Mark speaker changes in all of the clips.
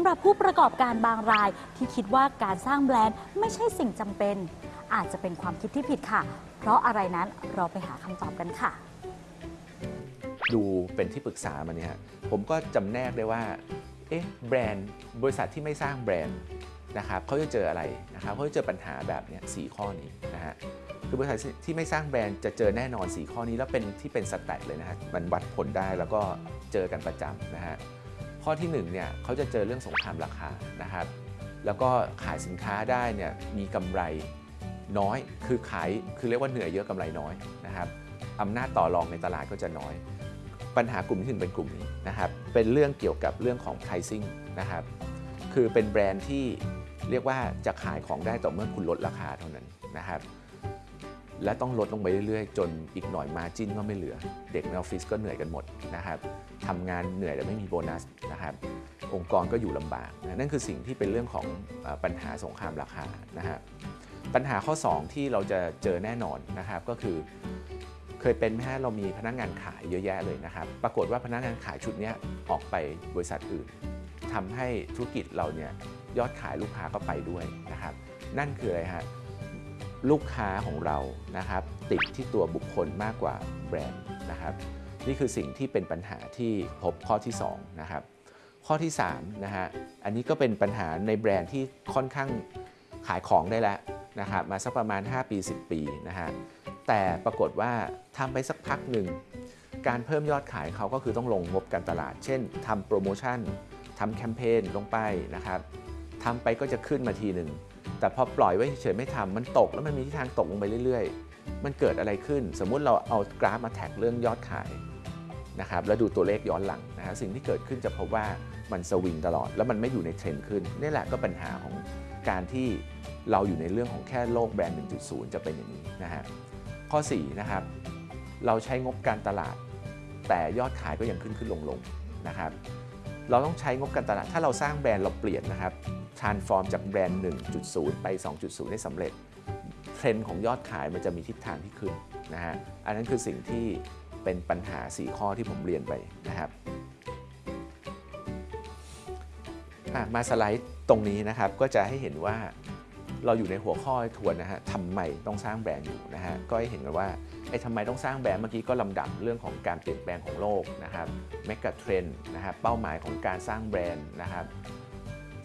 Speaker 1: ำหรับผู้ประกอบการบางรายที่คิดว่าการสร้างแบรนด์ไม่ใช่สิ่งจำเป็น อาจจะเป็นความคิดที่ผิดค่ะ เพราะอะไรนั้นเราไปหาคำตอบกันค่ะ
Speaker 2: ดูเป็นที่ปรึกษามาเนี่ยฮะผมก็จำแนกได้ว่าเอ๊ะแบรนด์บริษัทที่ไม่สร้างแบรนด์นะครับเขาจะเจออะไรนะครับเขาจะเจอปัญหาแบบเนี้ยสข้อนี้นะฮะคือบริษัทที่ไม่สร้างแบรนด์จะเจอแน่นอน 4 ข้อนี้แล้วเป็นที่เป็นสแตทเลยนะฮะมันวัดผลได้แล้วก็เจอกันประจำนะฮะ ข้อที่1เนี่ยเขาจะเจอเรื่องสงครามราคานะครับ แล้วก็ขายสินค้าได้เนี่ยมีกำไรน้อย คือขายคือเรียกว่าเหนื่อยเยอะกำไรน้อยนะครับอำนาจต่อรองในตลาดก็จะน้อย ปัญหากลุ่มที่หนึ่งเป็นกลุ่มนี้นะครับ เป็นเรื่องเกี่ยวกับเรื่องของ pricing นะครับ คือเป็นแบรนด์ที่เรียกว่าจะขายของได้ต่อเมื่อคุณลดราคาเท่านั้นนะครับ และต้องลดลงไปเรื่อยๆ จนอีกหน่อยมาจิ้นก็ไม่เหลือ เด็กในออฟฟิศก็เหนื่อยกันหมดนะครับทำงานเหนื่อยแต่ไม่มีโบนัสนะครับองค์กรก็อยู่ลำบากนั่นคือสิ่งที่เป็นเรื่องของปัญหาสงครามราคานะฮะปัญหาข้อ 2 ที่เราจะเจอแน่นอนนะครับก็คือเคยเป็นไหมฮะเรามีพนักงานขายเยอะแยะเลยนะครับ ปรากฏว่าพนักงานขายชุดนี้ออกไปบริษัทอื่นทำให้ธุรกิจเราเนี่ยยอดขายลูกค้าก็ไปด้วยนะครับ นั่นคืออะไรฮะ ลูกค้าของเรานะครับติดที่ตัวบุคคลมากกว่าแบรนด์นะครับนี่คือสิ่งที่เป็นปัญหาที่พบข้อที่2นะครับข้อที่3นะฮะอันนี้ก็เป็นปัญหาในแบรนด์ที่ค่อนข้างขายของได้แล้วนะครับมาสักประมาณ 5 ปี 10 ปีนะฮะแต่ปรากฏว่าทำไปสักพักหนึ่งการเพิ่มยอดขายเขาก็คือต้องลงงบการตลาด เช่นทำโปรโมชั่นทำแคมเปญลงไปนะครับทำไปก็จะขึ้นมาทีหนึ่ง แต่พอปล่อยไว้เฉยๆไม่ทำมันตกแล้วมันมีทิศทางตกลงไปเรื่อย ๆ มันเกิดอะไรขึ้น สมมุติเราเอากราฟมาแท็กเรื่องยอดขายนะครับแล้วดูตัวเลขย้อนหลังนะฮะสิ่งที่เกิดขึ้นจะพบว่ามันสวิงตลอด แล้วมันไม่อยู่ในเทรนด์ขึ้นนี่แหละก็ปัญหาของการที่เราอยู่ในเรื่องของแค่โลกแบรนด์ 1.0 จะเป็นอย่างนี้นะฮะข้อ4นะครับเราใช้งบการตลาด แต่ยอดขายก็ยังขึ้นขึ้นลงลงๆนะครับเราต้องใช้งบการตลาด ถ้าเราสร้างแบรนด์เราเปลี่ยนนะครับ transform จากแบรนด์ 1.0 ไป 2.0 ได้สำเร็จ เทรนด์ของยอดขายมันจะมีทิศทางที่ขึ้นนะฮะ อันนั้นคือสิ่งที่เป็นปัญหา 4 ข้อที่ผมเรียนไปนะครับมาสไลด์ตรงนี้นะครับก็จะให้เห็นว่าเราอยู่ในหัวข้อทวนนะฮะทำไมต้องสร้างแบรนด์อยู่นะฮะก็ให้เห็นกันว่าไอ้ทำไมต้องสร้างแบรนด์เมื่อกี้ก็ลำดับเรื่องของการเปลี่ยนแปลงของโลกนะครับเมกะเทรนนะครับเป้าหมายของการสร้างแบรนด์นะครับ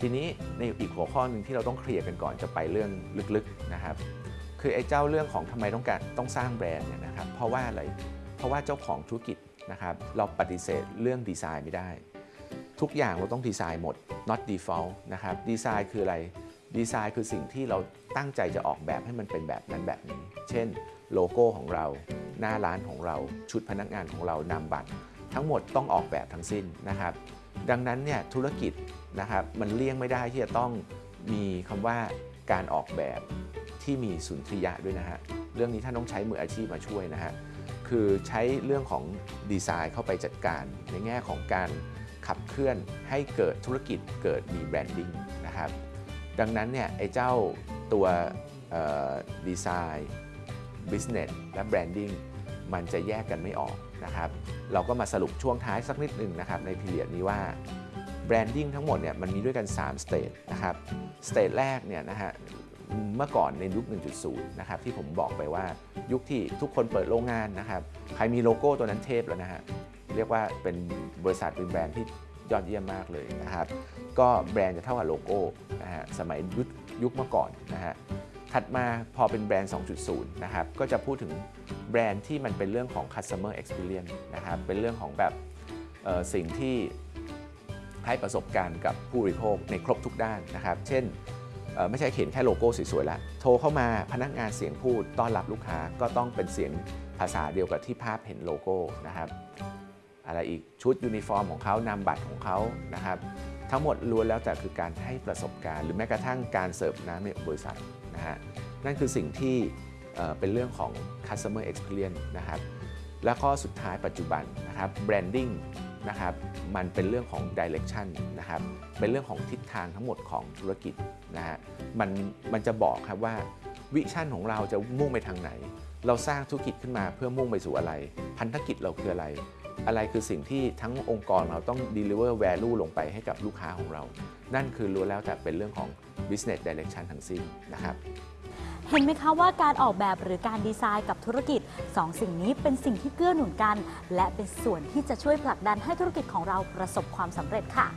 Speaker 2: ทีนี้ในอีกหัวข้อหนึ่งที่เราต้องเคลียร์กันก่อนจะไปเรื่องลึกๆนะครับ คือไอ้เจ้าเรื่องของทำไมต้องการต้องสร้างแบรนด์เนี่ยนะครับ เพราะว่าอะไร เพราะว่าเจ้าของธุรกิจนะครับ เราปฏิเสธเรื่องดีไซน์ไม่ได้ ทุกอย่างเราต้องดีไซน์หมด not default นะครับ ดีไซน์คืออะไร ดีไซน์คือสิ่งที่เราตั้งใจจะออกแบบให้มันเป็นแบบนั้นแบบนี้ เช่น โลโก้ของเรา หน้าร้านของเรา ชุดพนักงานของเรานามบัตร ทั้งหมดต้องออกแบบทั้งสิ้นนะครับ ดังนั้นเนี่ยธุรกิจนะครับมันเลี่ยงไม่ได้ที่จะต้องมีคำว่าการออกแบบที่มีสุนทรียะด้วยนะฮะเรื่องนี้ท่านต้องใช้มืออาชีพมาช่วยนะฮะคือใช้เรื่องของดีไซน์เข้าไปจัดการ ในแง่ของการขับเคลื่อนให้เกิดธุรกิจเกิดมี brandingนะครับดังนั้นเนี่ยไอ้เจ้าตัวดีไซน์ Business และ Branding มันจะแยกกันไม่ออกนะครับ เราก็มาสรุปช่วงท้ายสักนิดหนึ่งนะครับใน period นี้ว่า Branding ทั้งหมดเนี่ยมันมีด้วยกัน 3 stage นะครับ stage แรกเนี่ยนะฮะเมื่อก่อนในยุค 1.0 นะครับที่ผมบอกไปว่ายุคที่ทุกคนเปิดโรงงานนะครับ ใครมีโลโก้ตัวนั้นเทพแล้วนะฮะเรียกว่าเป็นบริษัทเป็นแบรนด์ที่ยอดเยี่ยมมากเลยนะครับ ก็แบรนด์จะเท่ากับโลโก้นะฮะสมัยยุคยุคเมื่อก่อนนะฮะถัดมาพอเป็นแบรนด์ 2.0 นะครับก็จะพูดถึง รนด์ที่มันเป็นเรื่องของ customer experience นะครับเป็นเรื่องของแบบสิ่งที่ให้ประสบการณ์กับผู้บริโภคในครบทุกด้านนะครับ เช่นไม่ใช่เขียนแค่โลโก้สวยๆแล้วโทรเข้ามาพนักงานเสียงพูดต้อนรับลูกค้าก็ต้องเป็นเสียงภาษาเดียวกับที่ภาพเห็นโลโก้นะครับ อะไรอีกชุดยูนิฟอร์มของเขานามบัตรของเขานะครับ ทั้งหมดล้วนแล้วแต่คือการให้ประสบการณ์ หรือแม้กระทั่งการเสิร์ฟน้ำในบริษัทนะฮะนั่นคือสิ่งที่ เป็นเรื่องของ customer experience นะครับ และข้อสุดท้ายปัจจุบันนะครับ branding นะครับ มันเป็นเรื่องของ direction นะครับ เป็นเรื่องของทิศทางทั้งหมดของธุรกิจนะฮะ มันมันจะบอกครับว่าวิชั่นของเราจะมุ่งไปทางไหน เราสร้างธุรกิจขึ้นมาเพื่อมุ่งไปสู่อะไร พันธกิจเราคืออะไร อะไรคือสิ่งที่ทั้งองค์กรเราต้อง deliver value ลงไปให้กับลูกค้าของเรา นั่นคือรู้แล้วแต่เป็นเรื่องของ business direction ทั้งสิ้นนะครับ
Speaker 1: ห็นไหมคะว่าการออกแบบหรือการดีไซน์กับธุรกิจสองสิ่งนี้เป็นสิ่งที่เกื้อหนุนกัน และเป็นส่วนที่จะช่วยผลักดันให้ธุรกิจของเราประสบความสำเร็จค่ะ